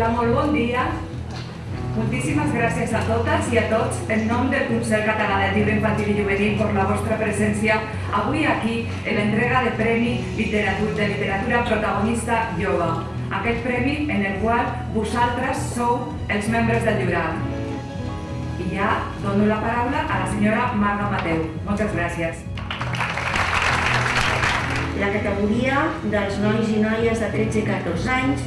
dia. Moltíssimes gràcies a totes i a tots en nom del Consell Català de Llibre Infantil i Juvenil per la vostra presència avui aquí en l'entrega de Premi Literatura, de Literatura Protagonista Jove, aquest premi en el qual vosaltres sou els membres del jurat. I ja dono la paraula a la senyora Marga Mateu. Moltes gràcies la categoria dels nois i noies de 13 i 14 anys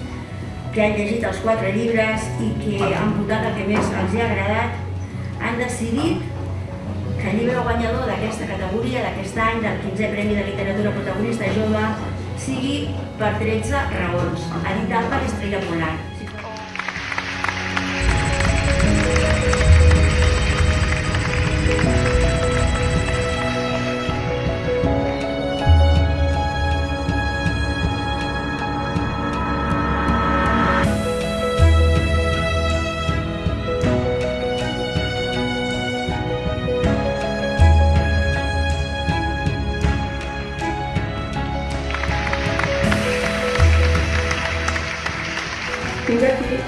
que han llegit els quatre llibres i que han votat el que més els ha agradat, han decidit que el llibre guanyador d'aquesta categoria, d'aquest any, del 15è Premi de Literatura Protagonista Jove, sigui per 13 raons, editat per Estrella Polar.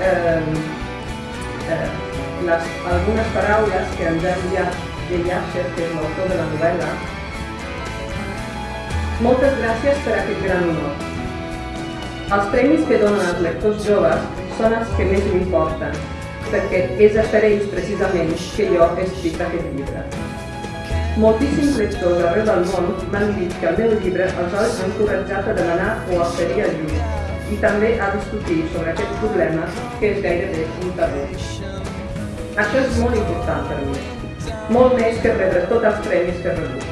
Eh, eh, les, algunes paraules que ens ha enviat Jay Asher, que és l'autor de la novel·la. Moltes gràcies per aquest gran honor. Els premis que donen als lectors joves són els que més m'importen, perquè és per ells precisament que jo he escrit aquest llibre. Moltíssims lectors arreu del món m'han dit que el meu llibre els ha encoratjat a demanar o a oferir ajuda i també a discutir sobre aquest problema que és gairebé un tabú. Això és molt important per mi, molt més que rebre tots els premis que rebut.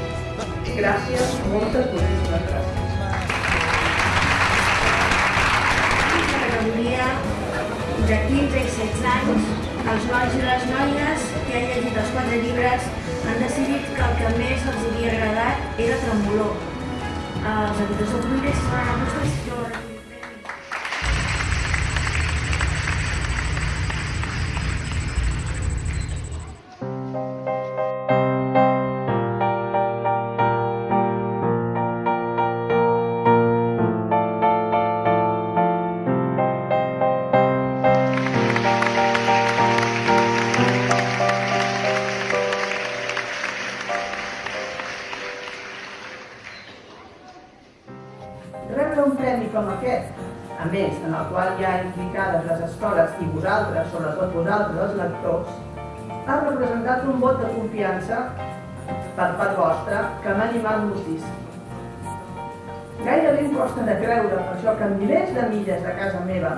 Gràcies, moltes, moltíssimes gràcies. De 15 i 16 anys, els nois i les noies que han llegit els quatre llibres han decidit que el que més els havia agradat era Tremolor. Els editors del llibre s'hi van anar Rebre un premi com aquest, a més, en el qual hi ha implicades les escoles i vosaltres, sobretot vosaltres, els lectors, ha representat un vot de confiança per part vostra que m'ha animat moltíssim. Gairebé em costa de creure per això que en milers de milles de casa meva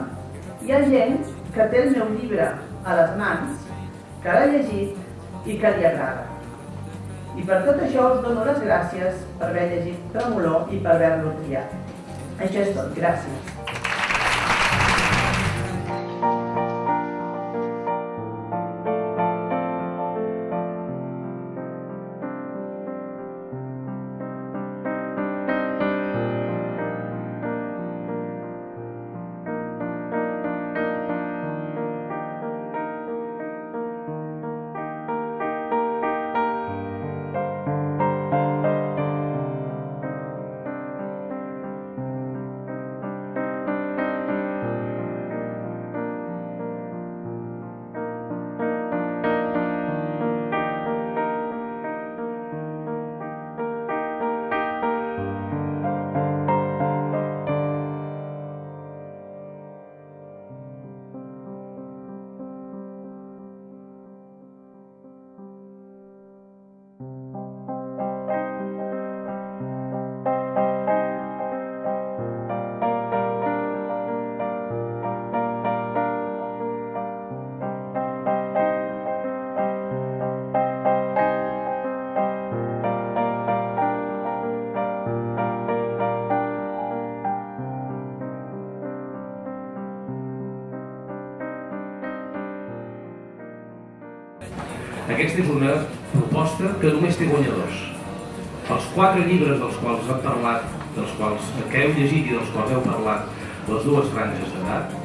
hi ha gent que té el meu llibre a les mans, que l'ha llegit i que li agrada. I per tot això us dono les gràcies per haver llegit Tremolor i per haver-lo triat. Això és tot. Gràcies. Aquesta és una proposta que només té guanyadors. Els quatre llibres dels quals hem parlat, dels quals que heu llegit i dels quals heu parlat, les dues franges d'edat,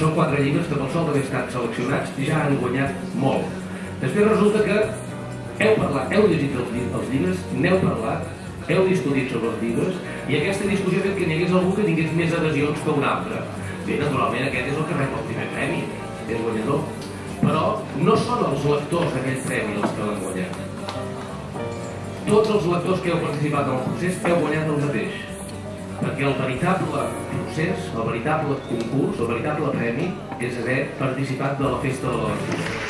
són quatre llibres que pel sol d'haver estat seleccionats ja han guanyat molt. Després resulta que heu parlat, heu llegit els, els llibres, n'heu parlat, heu discutit sobre els llibres i aquesta discussió ha fet que n'hi hagués algú que tingués més adhesions que un altre. Bé, naturalment aquest és el que rep el primer premi. Els lectors d'aquell premi els que l'han guanyat. Tots els lectors que heu participat en el procés heu guanyat el mateix. Perquè el veritable procés, el veritable concurs, el veritable premi, és haver participat de la festa de la lectura.